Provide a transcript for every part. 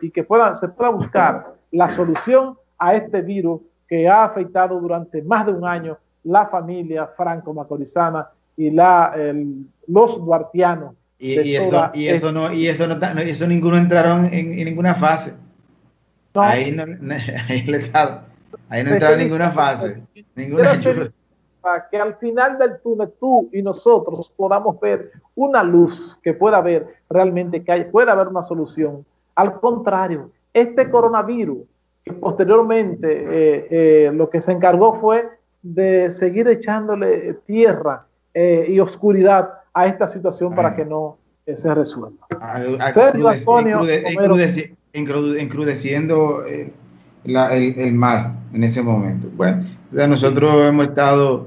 y que pueda, se pueda buscar la solución a este virus que ha afectado durante más de un año la familia franco-macorizana y la, los duartianos. Y, eso, y eso no, y eso no, eso ninguno entraron en, ninguna fase. Ahí no, ahí el Estado, ahí no entraron en ninguna fase. Ninguna para que al final del túnel tú y nosotros podamos ver una luz que pueda haber realmente que pueda haber una solución. Al contrario, este coronavirus, que posteriormente eh, eh, lo que se encargó fue de seguir echándole tierra eh, y oscuridad a esta situación para que no se resuelva. encrudeciendo el, el, mar en ese momento. Bueno, nosotros hemos estado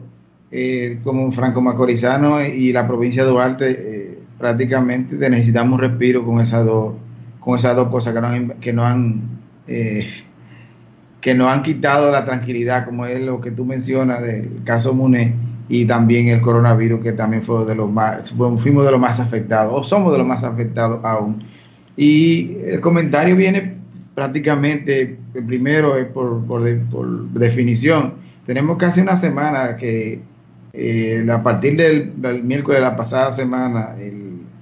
eh, como franco macorizano y la provincia de Duarte eh, prácticamente necesitamos respiro con esas dos con esas dos cosas que nos, que no han eh, que nos han quitado la tranquilidad como es lo que tú mencionas del caso Muné y también el coronavirus que también fue de los más fuimos de los más afectados o somos de los más afectados aún. Y el comentario viene prácticamente el primero es por, por, por definición. Tenemos casi una semana que eh, a partir del, miércoles de la pasada semana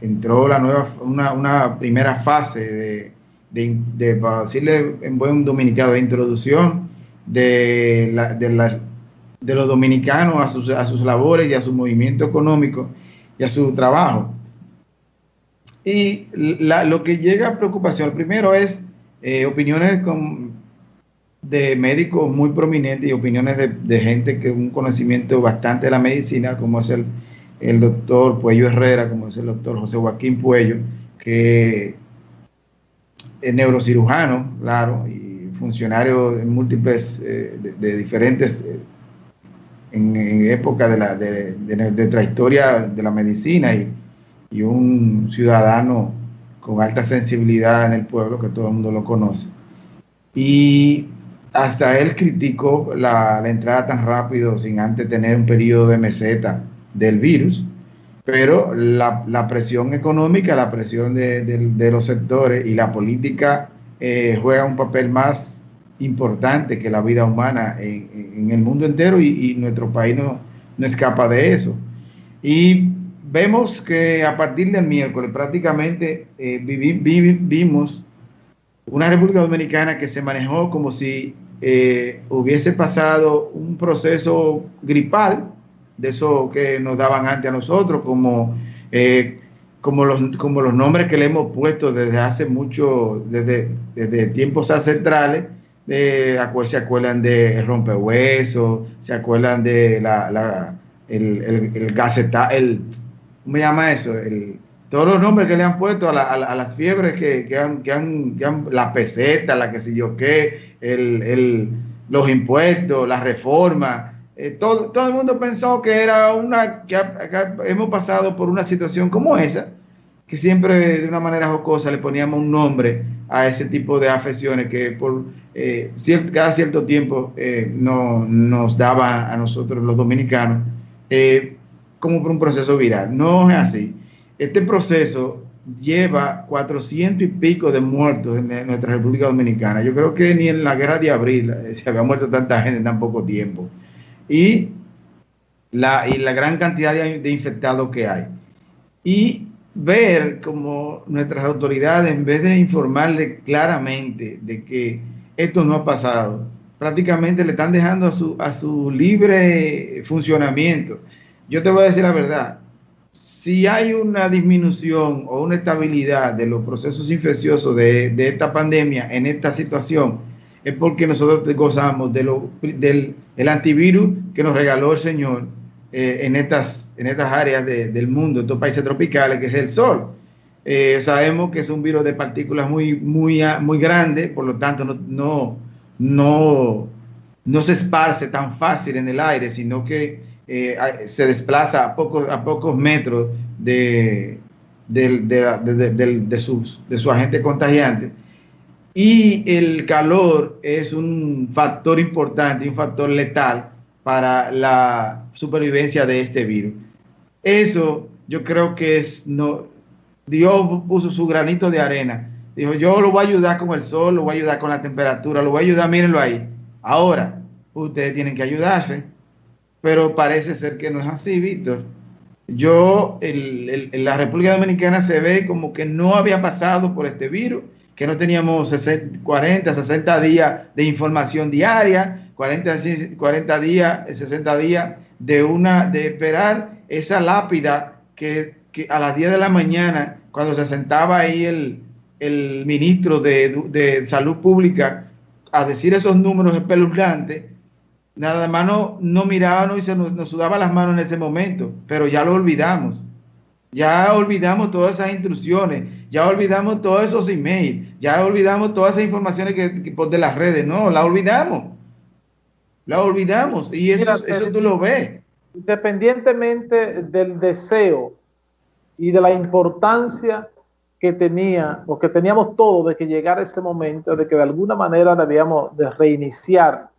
entró la nueva, una, primera fase de, de, para decirle en buen dominicano, de introducción de, la, de, los dominicanos a sus, a sus labores y a su movimiento económico y a su trabajo. Y lo que llega a preocupación, primero es eh, opiniones con, de médicos muy prominentes y opiniones de, gente que un conocimiento bastante de la medicina, como es el, el doctor Puello Herrera, como es el doctor José Joaquín Puello, que es neurocirujano, claro, y funcionario en múltiples, eh, de, diferentes, eh, en, época de, la, de, de, nuestra historia de la medicina y, y un ciudadano con alta sensibilidad en el pueblo, que todo el mundo lo conoce. Y hasta él criticó la, entrada tan rápido sin antes tener un periodo de meseta del virus, pero la, presión económica, la presión de, los sectores y la política eh, juega un papel más importante que la vida humana en, el mundo entero y, nuestro país no, no, escapa de eso. Y vemos que a partir del miércoles prácticamente eh, vivimos una República Dominicana que se manejó como si eh, hubiese pasado un proceso gripal, de eso que nos daban antes a nosotros, como, eh, como, los, como los nombres que le hemos puesto desde hace mucho, desde, desde tiempos ancestrales, se acuerdan de rompehuesos, se acuerdan de la, la el, el, el el, ¿cómo se llama eso? El, todos los nombres que le han puesto a, las fiebres que, que, han, que, han, la peseta, la que sé yo qué, el, los impuestos, la reforma, eh, todo, todo el mundo pensó que era una, que, hemos pasado por una situación como esa, que siempre de una manera jocosa le poníamos un nombre a ese tipo de afecciones que por eh, cada cierto tiempo eh, no, nos daba a nosotros los dominicanos como por un proceso viral. No es así. Este proceso lleva 400 y pico de muertos en nuestra República Dominicana. Yo creo que ni en la guerra de abril eh, se había muerto tanta gente en tan poco tiempo. Y la, y la gran cantidad de, infectados que hay. Y ver como nuestras autoridades, en vez de informarle claramente de que esto no ha pasado, prácticamente le están dejando a su, a su libre funcionamiento. Yo te voy a decir la verdad, si hay una disminución o una estabilidad de los procesos infecciosos de, esta pandemia en esta situación, es porque nosotros gozamos de del el antivirus que nos regaló el Señor eh, en, estas, en estas áreas del mundo, estos países tropicales, que es el sol. Eh, sabemos que es un virus de partículas muy, muy, muy grande, por lo tanto no, no, no, no se esparce tan fácil en el aire, sino que eh, se desplaza a pocos, a pocos metros de, de, su agente contagiante. Y el calor es un factor importante, un factor letal para la supervivencia de este virus. Eso yo creo que es, no, Dios puso su granito de arena Dijo, yo lo voy a ayudar con el sol, lo voy a ayudar con la temperatura, lo voy a ayudar, mírenlo ahí. Ahora, ustedes tienen que ayudarse, pero parece ser que no es así, Víctor. Yo, en la República Dominicana se ve como que no había pasado por este virus, que no teníamos 40, 60 días de información diaria, 40, 40 días, 60 días de, una, de esperar esa lápida que, que a las 10 de la mañana, cuando se sentaba ahí el, el ministro de, Salud Pública a decir esos números espeluznantes, nada más no, no mirábamos y se nos, nos, las manos en ese momento, pero ya lo olvidamos. Ya olvidamos todas esas instrucciones, ya olvidamos todos esos emails, ya olvidamos todas esas informaciones que, de las redes, no, la olvidamos. La olvidamos y eso, eso tú lo ves. Independientemente del deseo y de la importancia que tenía o que teníamos todo de que llegara ese momento, de que de alguna manera debíamos de reiniciar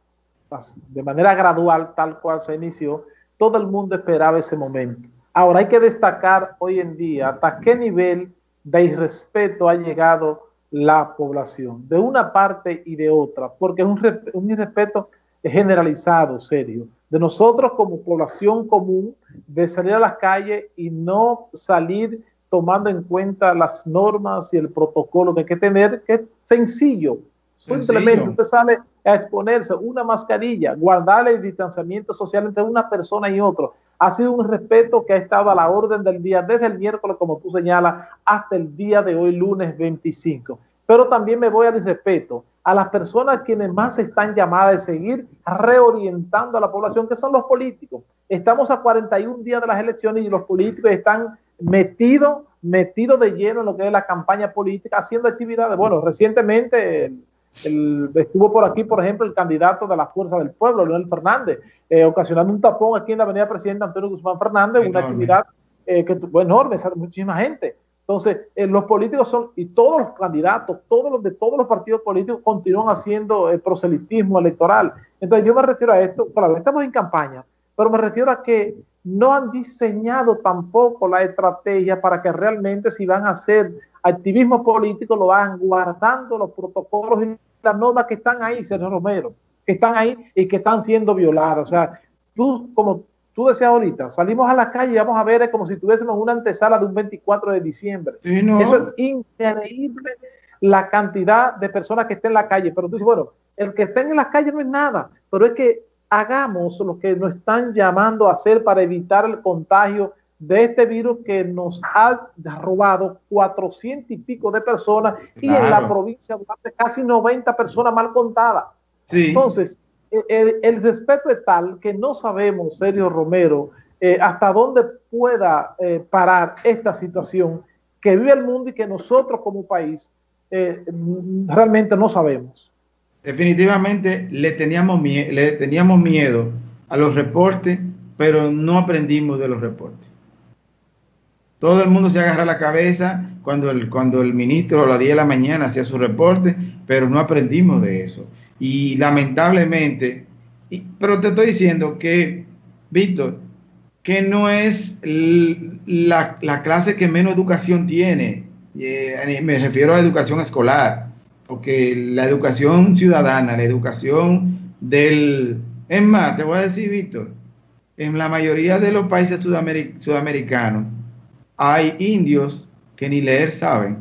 de manera gradual, tal cual se inició, todo el mundo esperaba ese momento. Ahora hay que destacar hoy en día hasta qué nivel de irrespeto ha llegado la población, de una parte y de otra, porque es un, un irrespeto generalizado, serio, de nosotros como población común, de salir a las calles y no salir tomando en cuenta las normas y el protocolo que hay que tener, que es sencillo. Simplemente usted sale a exponerse una mascarilla, guardar el distanciamiento social entre una persona y otro. Ha sido un respeto que ha estado a la orden del día desde el miércoles, como tú señalas, hasta el día de hoy, lunes 25. Pero también me voy al respeto a las personas quienes más están llamadas a seguir reorientando a la población, que son los políticos. Estamos a 41 días de las elecciones y los políticos están metido, metido de lleno en lo que es la campaña política, haciendo actividades. Bueno, recientemente estuvo por aquí, por ejemplo, el candidato de la Fuerza del Pueblo, Leonel Fernández, eh, ocasionando un tapón aquí en la Avenida Presidente Antonio Guzmán Fernández, una actividad eh, que fue enorme, muchísima gente. Entonces, eh, los políticos son, y todos los candidatos, todos los de todos los partidos políticos continúan haciendo el proselitismo electoral. Entonces, yo me refiero a esto, claro, estamos en campaña, pero me refiero a que no han diseñado tampoco la estrategia para que realmente si van a hacer activismo político lo van guardando los protocolos y las normas que están ahí, señor Romero, que están ahí y que están siendo violadas. O sea, tú, como tú decías ahorita, salimos a la calle y vamos a ver es como si tuviésemos una antesala de un 24 de diciembre. Eso es increíble la cantidad de personas que estén en la calle. Pero tú dices, bueno, el que estén en la calle no es nada, pero es que hagamos lo que nos están llamando a hacer para evitar el contagio de este virus que nos ha robado 400 y pico de personas y en la provincia casi 90 personas mal contadas. Entonces, el, respeto es tal que no sabemos, Sergio Romero, eh, hasta dónde pueda eh, parar esta situación que vive el mundo y que nosotros como país eh, realmente no sabemos definitivamente le teníamos, le teníamos miedo a los reportes, pero no aprendimos de los reportes. Todo el mundo se agarra la cabeza cuando el, cuando el ministro a las 10 de la mañana hacía su reporte, pero no aprendimos de eso. Y lamentablemente, pero te estoy diciendo que, Víctor, que no es la, la clase que menos educación tiene. Eh, me refiero a educación escolar porque la educación ciudadana, la educación del... Es más, te voy a decir, Víctor, en la mayoría de los países sudamericanos hay indios que ni leer saben.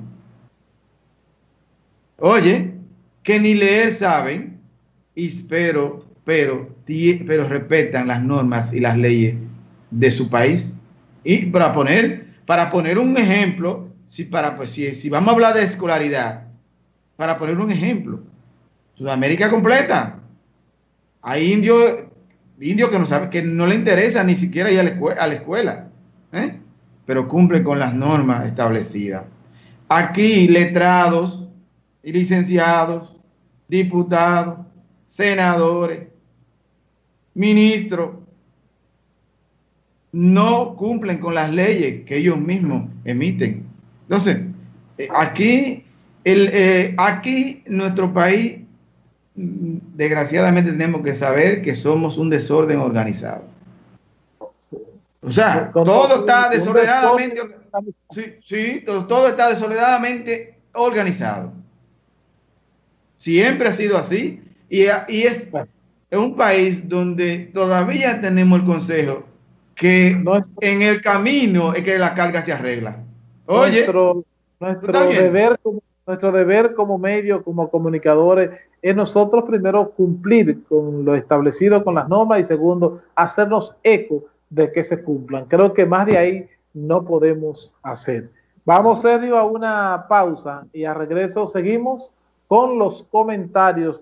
Oye, que ni leer saben, y, pero, pero, respetan las normas y las leyes de su país. Y para poner, para poner un ejemplo, si, para, pues, si, si vamos a hablar de escolaridad, para poner un ejemplo. Sudamérica completa. Hay indios indio que no sabe, que no le interesa ni siquiera ir a la escuela, ¿eh? Pero cumple con las normas establecidas. Aquí letrados y licenciados, diputados, senadores, ministros, no cumplen con las leyes que ellos mismos emiten. Entonces, eh, aquí eh, aquí, nuestro país, mm, desgraciadamente tenemos que saber que somos un desorden organizado. O sea, todo está desordenadamente, sí, sí, todo, está desordenadamente organizado. Siempre ha sido así y, y es, un país donde todavía tenemos el consejo que en el camino es que la carga se arregla. Oye, nuestro, nuestro deber, nuestro deber como medio, como comunicadores, es nosotros primero cumplir con lo establecido con las normas y segundo, hacernos eco de que se cumplan. Creo que más de ahí no podemos hacer. Vamos, serio, a una pausa y a regreso seguimos con los comentarios.